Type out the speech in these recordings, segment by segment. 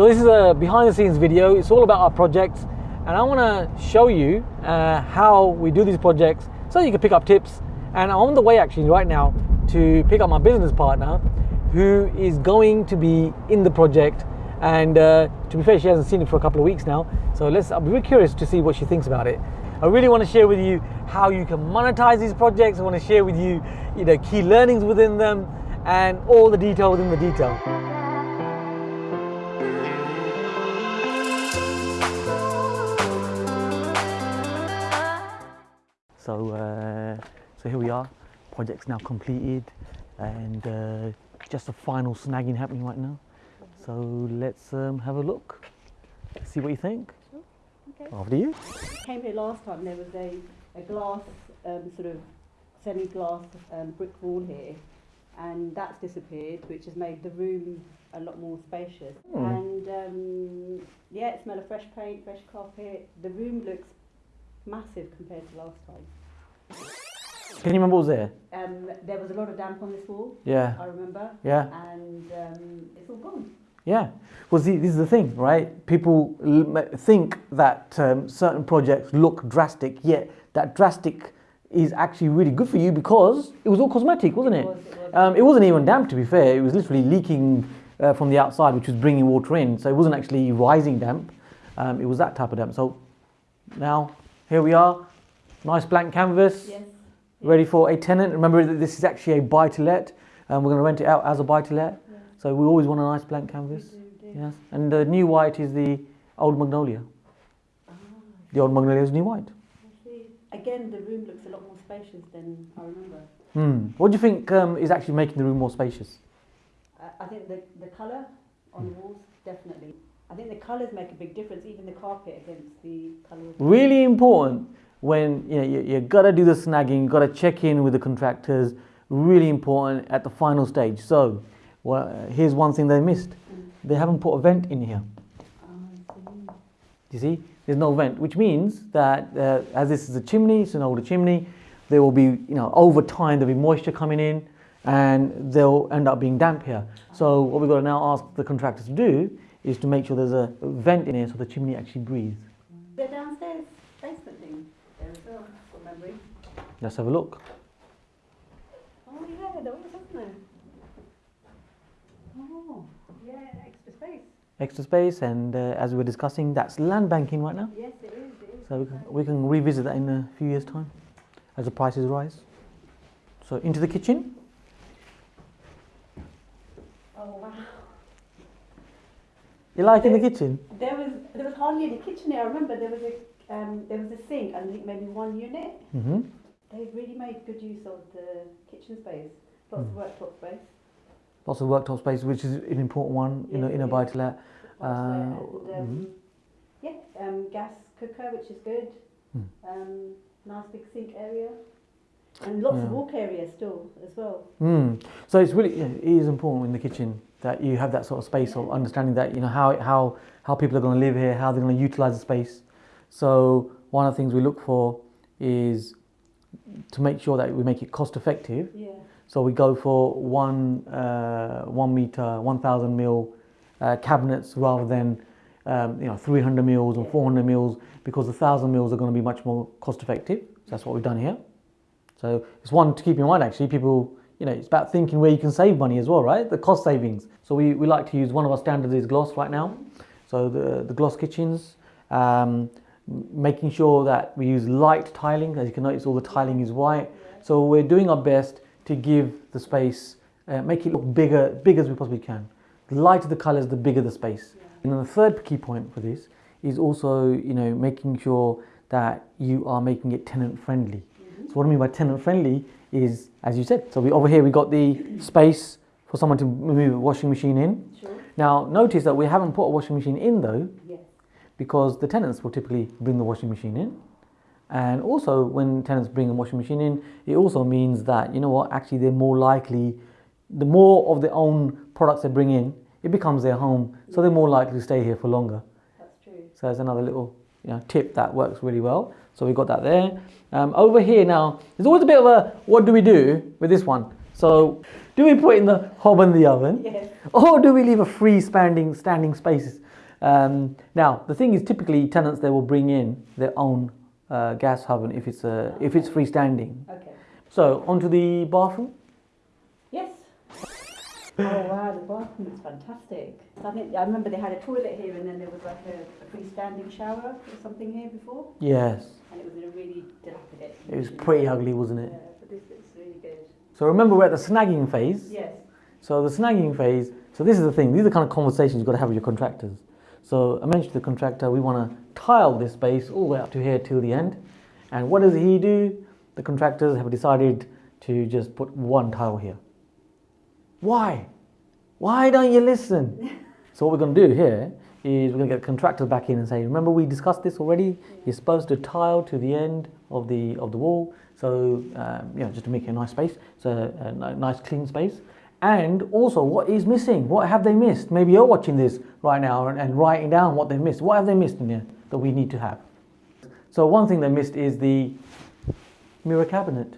So this is a behind the scenes video. It's all about our projects. And I want to show you uh, how we do these projects so you can pick up tips. And I'm on the way actually right now to pick up my business partner who is going to be in the project. And uh, to be fair she hasn't seen it for a couple of weeks now. So let's be really curious to see what she thinks about it. I really want to share with you how you can monetize these projects. I want to share with you you know key learnings within them and all the detail within the detail so here we are project's now completed and uh, just a final snagging happening right now. So let's um, have a look, see what you think. Okay. After you. Came here last time, there was a, a glass, um, sort of semi-glass um, brick wall here, and that's disappeared, which has made the room a lot more spacious. Hmm. And um, yeah, it smell of fresh paint, fresh carpet. The room looks massive compared to last time. Can you remember what was there? Um, there was a lot of damp on this wall, Yeah, I remember, yeah, and um, it's all gone. yeah. Well, see, this is the thing, right? People think that um, certain projects look drastic, yet that drastic is actually really good for you because it was all cosmetic, wasn't it? was, it was. Um, it wasn't even damp, to be fair. It was literally leaking uh, from the outside, which was bringing water in. So it wasn't actually rising damp. Um, it was that type of damp. So now here we are, nice blank canvas, yes. Ready for a tenant. Remember that this is actually a buy to let. and we're going to rent it out as a buy to let. Yeah. So we always want a nice blank canvas. do. Yes. And the new white is the old magnolia. Ah, The old magnolia is new white. I see. Again, the room looks a lot more spacious than I remember. Hmm. What do you think um, is actually making the room more spacious? I think the, the colour on the walls, definitely. I think the colours make a big difference, even the carpet against the colour really important when you know you, you gotta do the snagging, you gotta check in with the contractors. Really important at the final stage. So, well, uh, here's one thing they missed: they haven't put a vent in here. You see, there's no vent, which means that uh, as this is a chimney, it's an older chimney. There will be, you know, over time there'll be moisture coming in, and they'll end up being damp here. So what we've got to now ask the contractors to do is to make sure there's a vent in here so the chimney actually breathes. The downstairs basement thing, well, memory. Let's have a look. Oh yeah, there was, wasn't there? Oh, yeah, extra space. extra space and uh, as we were discussing that's land banking right now Yes, it is, it is. so we can, we can revisit that in a few years time as the prices rise so into the kitchen Oh wow. you like in the kitchen There was there was hardly any kitchen here. I remember there was a um, there was a sink and I think maybe one unit. hmm They really made good use of the kitchen space, lots of worktop space. lots of worktop space which is an important one in, a, in a buy to let Uh, and, um, yeah, um, gas cooker which is good. Hmm. Um, nice big sink area. And lots of walk area still as well. mm. so it's really it is important in the kitchen that you have that sort of space of understanding that you know how how how people are going to live here how they're going to utilize the space so one of the things we look for is to make sure that we make it cost effective Yeah. So we go for one uh, one meter, one thousand mil uh, cabinets rather than um, you know 300 mils or 400 mils because the thousand mils are going to be much more cost effective. So that's what we've done here. So it's one to keep in mind actually. People, you know, it's about thinking where you can save money as well, right? The cost savings. So we, we like to use one of our standards is gloss right now. So the the gloss kitchens. Um, making sure that we use light tiling as you can notice all the tiling is white so we're doing our best to give the space, uh, make it look bigger, big as we possibly can. The lighter the colours, the bigger the space. And then the third key point for this is also, you know, making sure that you are making it tenant friendly. So what I mean by tenant friendly is, as you said, so we over here we got the space for someone to move a washing machine in. Sure. Now notice that we haven't put a washing machine in though, Yes. Because the tenants will typically bring the washing machine in. And also, when tenants bring a washing machine in, it also means that, you know what, actually, they're more likely, the more of their own products they bring in, it becomes their home, so they're more likely to stay here for longer. That's true. So that's another little you know, tip that works really well. So we got that there. Um, over here now, there's always a bit of a what do we do with this one? So, do we put in the hob in the oven, Yes. or do we leave a free standing standing space? Um, now, the thing is, typically tenants they will bring in their own uh, gas oven if it's a if it's freestanding. Okay. So, onto the bathroom. Yes. Oh wow, the bathroom is fantastic. I think I remember they had a toilet here, and then there was like a, a freestanding shower or something here before, Yes, and it was in a really dilapidated. it was pretty ugly, wasn't it? Yeah, but this looks really good. So remember, we're at the snagging phase. Yes. So the snagging phase, so this is the thing, these are the kind of conversations you've got to have with your contractors. So I mentioned to the contractor, we want to tile this space all the way up to here till the end. And what does he do? The contractors have decided to just put one tile here. Why? Why don't you listen? so what we're going to do here is we're going to get the contractor back in and say, remember we discussed this already? You're supposed to tile to the end of the of the wall, so um, you know just to make it a nice space, so a, ni- nice clean space. And also, what is missing? What have they missed? Maybe you're watching this right now and, and writing down what they've missed. What have they missed in here that we need to have? So one thing they missed is the mirror cabinet.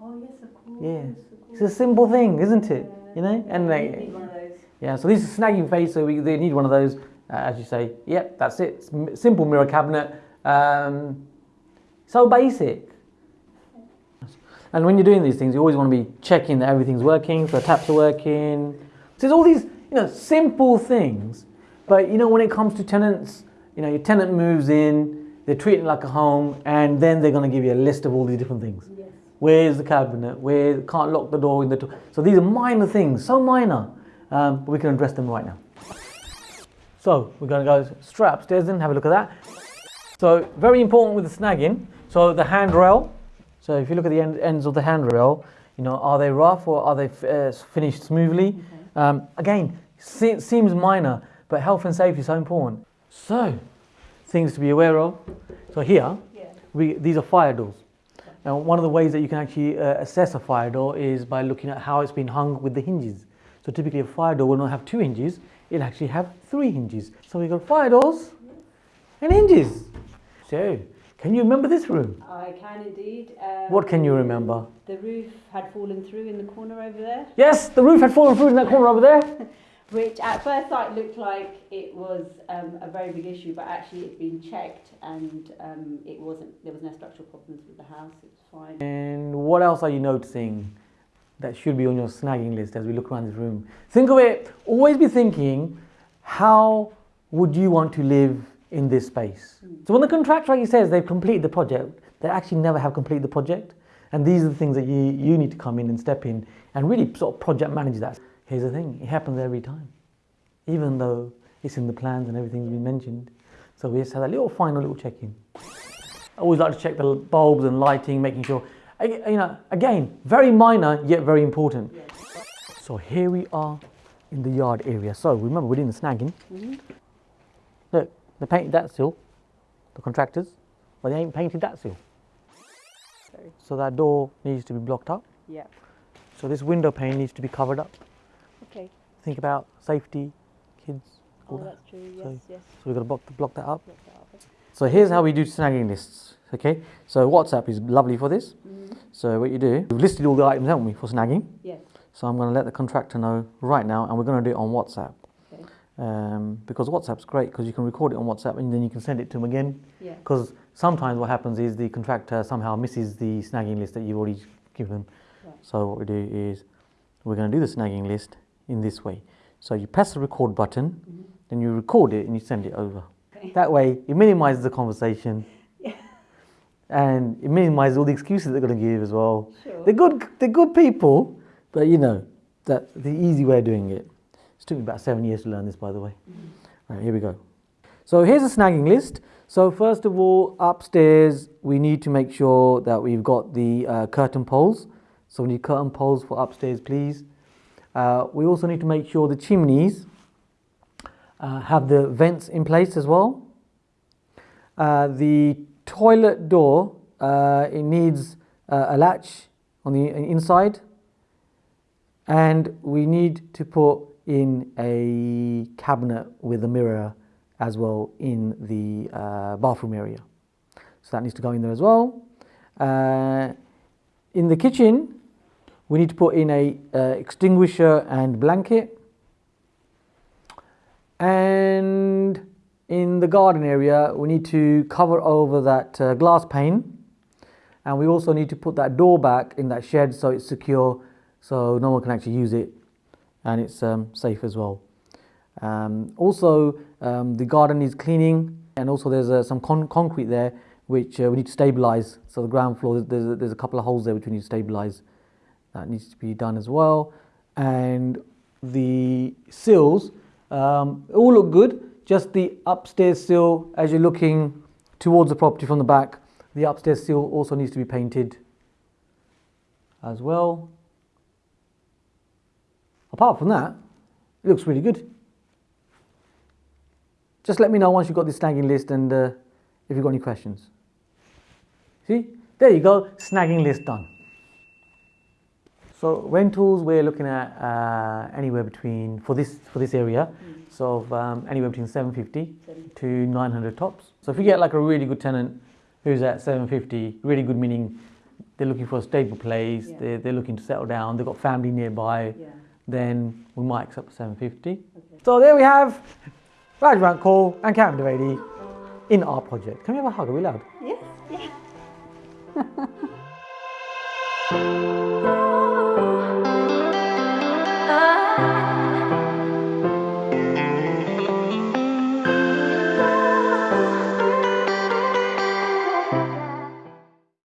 Oh yes, of course. Yeah. of It's a simple thing, isn't it? You know, Yeah, and they, need one of those. yeah, so this is snagging phase, so we, they need one of those, uh, as you say, yep, that's it, simple mirror cabinet, um, so basic. And when you're doing these things, you always want to be checking that everything's working, so the taps are working. So there's all these, you know, simple things, but you know, when it comes to tenants, you know, your tenant moves in, they're treating it like a home, and then they're going to give you a list of all these different things. Yes. Where's the cabinet? Where can't lock the door in the. To- so these are minor things, so minor, um, but we can address them right now. So we're going to go straight upstairs and have a look at that. So very important with the snagging. So the handrail. So if you look at the end, ends of the handrail, you know, are they rough or are they f- uh, finished smoothly? Okay. Um, again, se- seems minor, but health and safety is so important. So things to be aware of. So here, Yeah. we, these are fire doors. Now, one of the ways that you can actually uh, assess a fire door is by looking at how it's been hung with the hinges. So typically a fire door will not have two hinges, it'll actually have three hinges. So we've got fire doors and hinges. So, can you remember this room? I can indeed. Um, What can you remember? The roof had fallen through in the corner over there, Yes, the roof had fallen through in that corner over there. which at first sight looked like it was um, a very big issue, but actually it's been checked and um, it wasn't. There was no structural problems with the house. It's fine. And what else are you noticing that should be on your snagging list as we look around this room? Think of it, always be thinking, how would you want to live in this space? So when the contractor actually says they've completed the project, they actually never have completed the project. And these are the things that you, you need to come in and step in and really sort of project manage that. Here's the thing, it happens every time. Even though it's in the plans and everything's been mentioned. So we just have that little final little check-in. I always like to check the bulbs and lighting, making sure, you know, again, very minor yet very important. Yes. So here we are in the yard area. So remember, we're doing the snagging. Mhm. Look, they painted that still, the contractors, but they ain't painted that still. Sorry. So that door needs to be blocked up. Yeah. So this window pane needs to be covered up. Okay. Think about safety, kids, all Oh, that. that's true. Yes. So- yes. So we've got to block, block that up. Look that up. So here's how we do snagging lists. Okay, so WhatsApp is lovely for this. Mhm. So what you do, we've listed all the items, haven't we, for snagging? Yes. So I'm going to let the contractor know right now, and we're going to do it on WhatsApp. Um, because WhatsApp's great because you can record it on WhatsApp and then you can send it to them again. Yeah. Because sometimes what happens is the contractor somehow misses the snagging list that you've already given them. Right. So what we do is we're going to do the snagging list in this way. So you press the record button, Mhm. then you record it and you send it over. Okay. That way it minimises the conversation. Yeah. And it minimises all the excuses they're going to give as well. Sure. They're good. They're good people, but you know that's the easy way of doing it. It's took me about seven years to learn this, by the way. Right, here we go. So here's a snagging list. So first of all, upstairs we need to make sure that we've got the uh, curtain poles. So we need curtain poles for upstairs, please. Uh, we also need to make sure the chimneys uh, have the vents in place as well. Uh, the toilet door, uh, it needs uh, a latch on the inside. And we need to put in a cabinet with a mirror as well in the uh, bathroom area. So that needs to go in there as well. Uh, in the kitchen, We need to put in a uh, extinguisher and blanket. And in the garden area, we need to cover over that uh, glass pane. And we also need to put that door back in that shed so it's secure, so no one can actually use it, and it's um, safe as well. Um, also, um, the garden needs cleaning, and also there's uh, some con- concrete there which uh, we need to stabilize. So the ground floor, there's a, there's a couple of holes there which we need to stabilize. That needs to be done as well. And the sills um, all look good. Just the upstairs sill, as you're looking towards the property from the back, the upstairs sill also needs to be painted as well. Apart from that, it looks really good. Just let me know once you've got this snagging list and uh, if you've got any questions. See, there you go, snagging list done. So rentals, we're looking at uh, anywhere between for this for this area, Mm. so um, anywhere between 750 Seven- to 900 tops. So if you get like a really good tenant who's at 750, really good meaning they're looking for a stable place, Yeah. they're, they're looking to settle down, they've got family nearby, Yeah. Then we might accept 750. Okay. So there we have Rajvant Call and Captain Devadi in our project. Can we have a hug? Are we loud? Yes. Yeah.